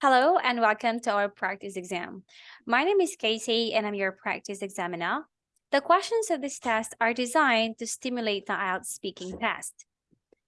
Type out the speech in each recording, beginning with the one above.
Hello and welcome to our practice exam. My name is Casey and I'm your practice examiner. The questions of this test are designed to stimulate the IELTS speaking test.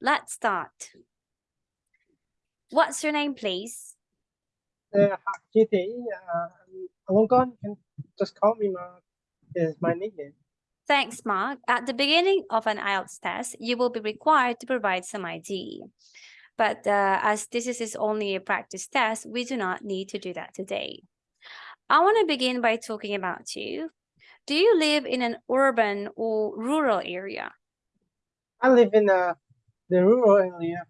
Let's start. What's your name, please? Uh, Kitty, uh, Alongon, can just call me Mark is my nickname. Thanks, Mark. At the beginning of an IELTS test, you will be required to provide some ID. But uh, as this is only a practice test, we do not need to do that today. I want to begin by talking about you. Do you live in an urban or rural area? I live in uh, the rural area,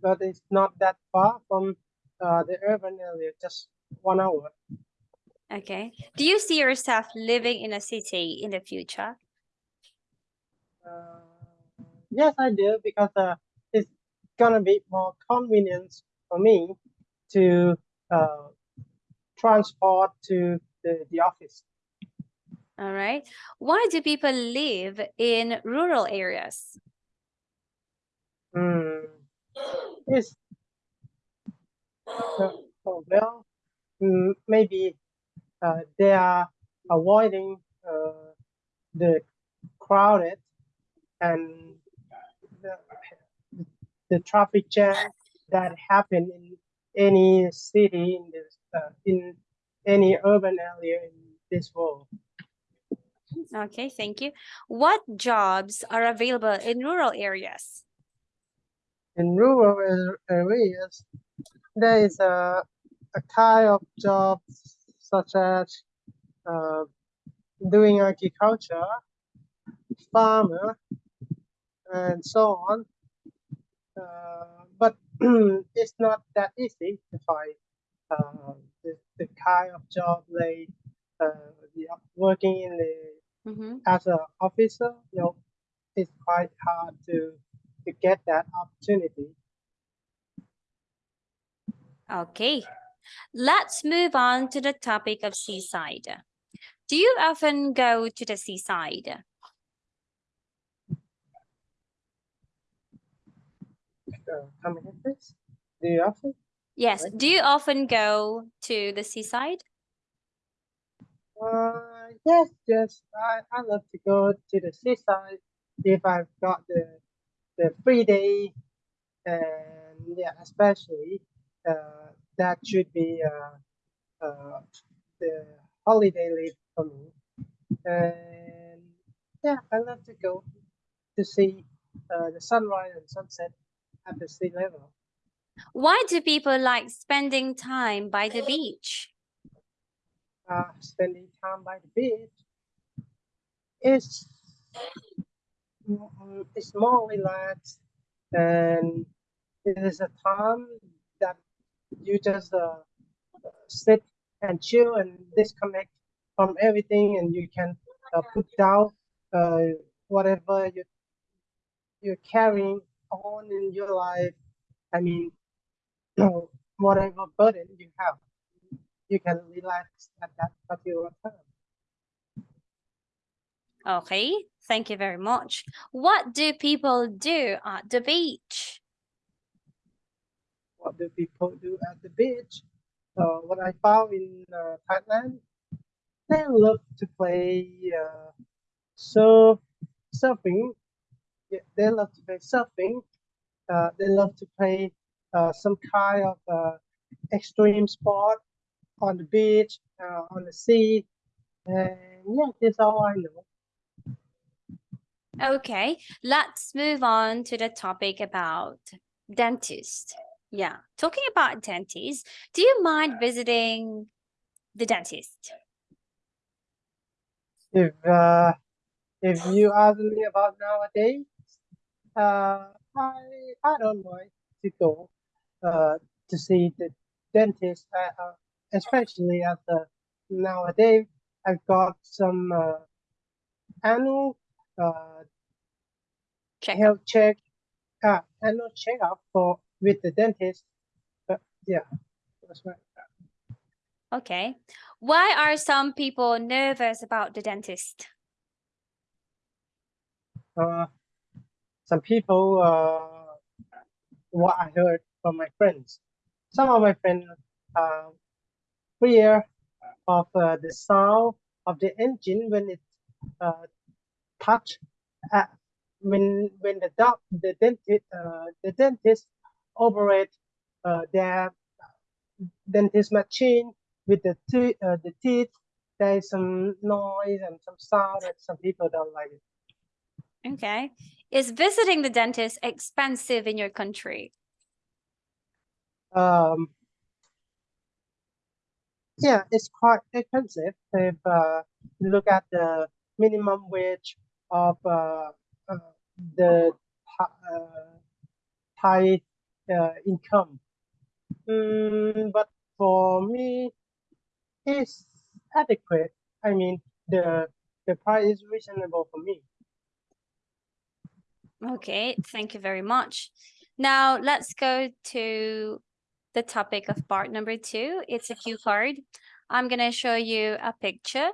but it's not that far from uh, the urban area, just one hour. Okay. Do you see yourself living in a city in the future? Uh, yes, I do, because uh, gonna be more convenient for me to uh, transport to the, the office. All right. Why do people live in rural areas? Mm. It's uh, oh, well, maybe uh, they are avoiding uh, the crowded and the traffic jam that happen in any city in this uh, in any urban area in this world. Okay, thank you. What jobs are available in rural areas? In rural areas, there is a, a kind of jobs such as uh, doing agriculture, farmer, and so on. Uh, but it's not that easy to find uh, the, the kind of job they uh, the, working in the Mm -hmm. as an officer. You know, it's quite hard to to get that opportunity. Okay, let's move on to the topic of seaside. Do you often go to the seaside? Uh, again. Do you often? Yes. Do you often go to the seaside? Uh, yes, yes. I, I love to go to the seaside if I've got the the free day, and yeah, especially uh, that should be uh, uh, the holiday leave for me. And yeah, I love to go to see uh, the sunrise and sunset at the sea level. Why do people like spending time by the beach? Uh, spending time by the beach is it's more relaxed and it is a time that you just uh, sit and chill and disconnect from everything and you can uh, put down uh, whatever you, you're carrying on in your life. I mean, you know, whatever burden you have, you can relax at that particular time. Okay, thank you very much. What do people do at the beach? What do people do at the beach? Uh, what I found in uh, Thailand, they love to play uh, surf, surfing. They love to play surfing. Uh, they love to play uh, some kind of uh, extreme sport on the beach, uh, on the sea. And yeah, that's all I know. Okay, let's move on to the topic about dentist. Yeah, talking about dentist, do you mind visiting the dentist? If uh, if you ask me about nowadays, I I don't mind to go uh, to see the dentist, uh, uh especially at the nowadays. I've got some uh, annual uh, check health check, uh, annual checkup for with the dentist. But yeah, that's right. Okay. Why are some people nervous about the dentist? Uh, some people, uh, what I heard from my friends. Some of my friends are fear of uh, the sound of the engine when it uh, touch uh, when when the doc the dentist uh, the dentist operate uh, their dentist machine with the uh, the teeth there is some noise and some sound that some people don't like it Okay. Is visiting the dentist expensive in your country? um yeah it's quite expensive if uh, you look at the minimum wage of uh, uh, the uh, Thai uh, income Mm, but for me it's adequate I mean the the price is reasonable for me Okay, thank you very much. Now let's go to the topic of part number two. It's a cue card. I'm gonna show you a picture.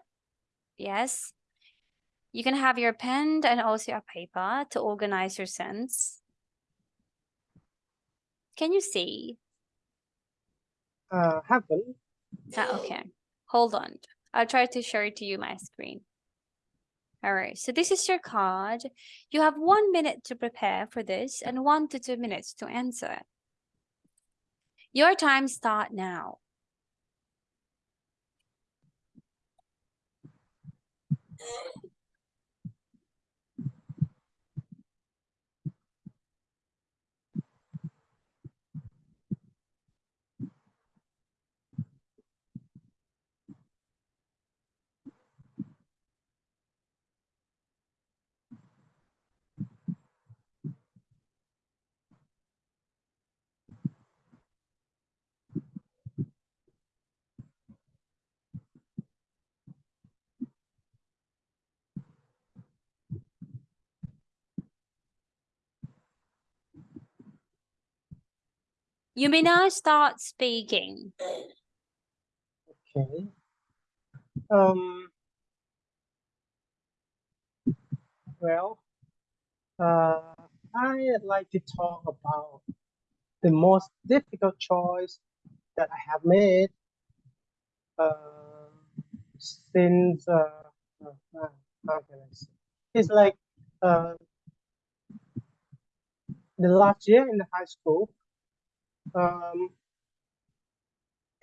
Yes. You can have your pen and also a paper to organize your sense. Can you see? uh, happen Ah, okay. Hold on. I'll try to show it to you my screen. All right. So this is your card. You have mm. one minute to prepare for this and one to two minutes to answer. Your time start now. You may now start speaking. okay um well uh, I'd like to talk about the most difficult choice that I have made uh, since uh, uh, how can I say? It's like uh, the last year in the high school. Um,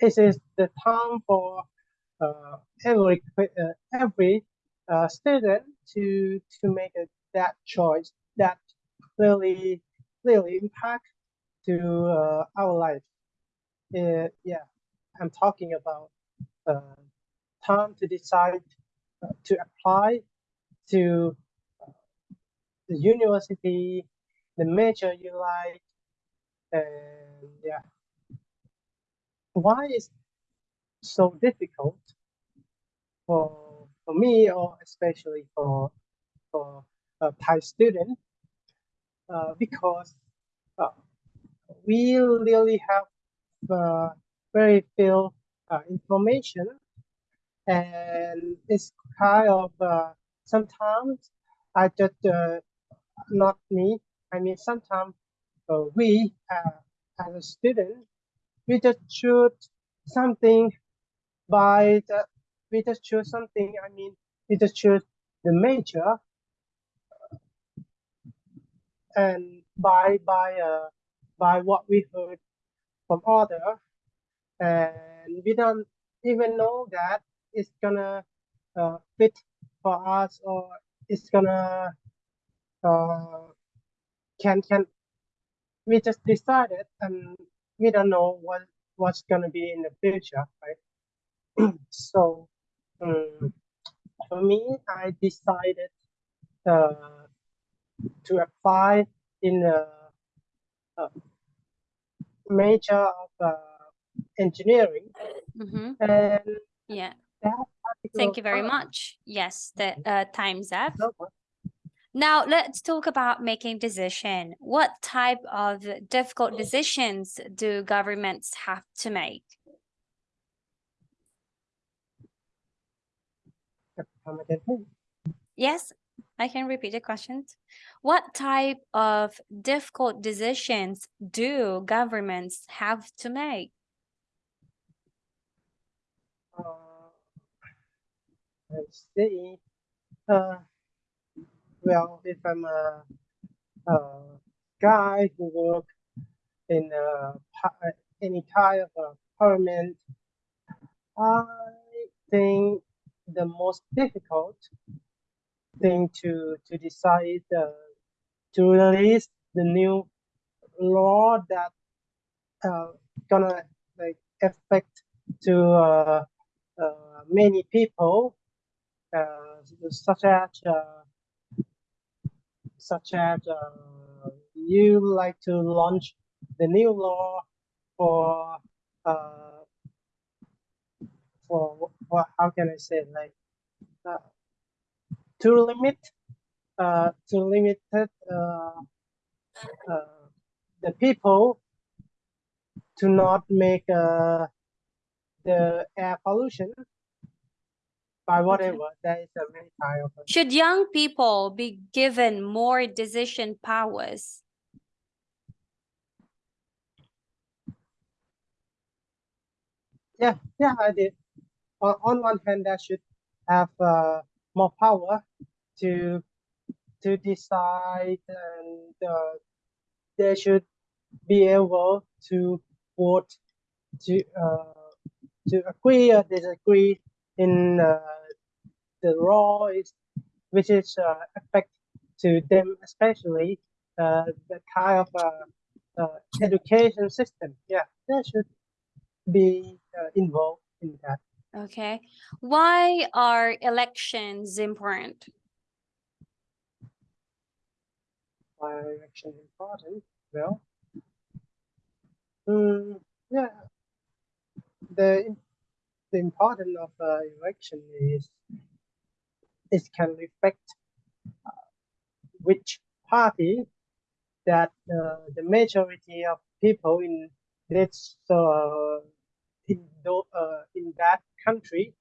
is the time for uh, every uh, every uh, student to to make a, that choice that really really impact to uh, our life. Uh, yeah, I'm talking about uh, time to decide to apply to the university, the major you like, yeah. Why is so difficult for for me or especially for for a Thai student? Uh, because uh, we really have uh, very few uh, information and it's kind of uh, sometimes I just uh, not me. I mean sometimes we as a student we just choose something by the we just choose something. I mean we just choose the major and by by uh by what we heard from other and we don't even know that it's gonna uh, fit for us or it's gonna uh, can can we just decided and we don't know what what's gonna be in the future right so um, for me i decided uh, to apply in a, a major of uh, engineering Mhm. and Yeah. Thank you very much. Yes, the uh, time's up. Now let's talk about making decision. What type of difficult decisions do governments have to make? come again, please. Yes, I can repeat the questions. What type of difficult decisions do governments have to make? Uh, let's see. Uh, well, if I'm a, a guy who work in a, any kind of parliament, I think the most difficult thing to to decide uh, to release the new law that uh, gonna like affect to uh, uh, many people, uh, such as uh, such as uh, you like to launch the new law for uh, for how can I say like uh, to limit uh, to limit uh, uh, the people to not make uh, the air pollution by whatever. There is a many kind of. Should young people be given more decision powers? Yeah, yeah, I did. On, on one hand, that should have uh, more power to to decide, and uh, they should be able to vote to uh, to agree or disagree in uh, the law is which is uh, affect to them especially uh, the kind of uh, uh, education system. Yeah, they should be uh, involved in that. Okay. Why are elections important? Why are election important? Well, mm, yeah, the the importance of uh, election is it can reflect uh, which party that uh, the majority of people in this uh, in uh, in that country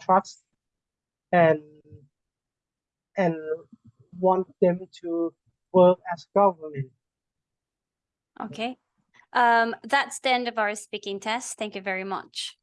trust and and want them to work as government. Okay. Um, that's the end of our speaking test. Thank you very much.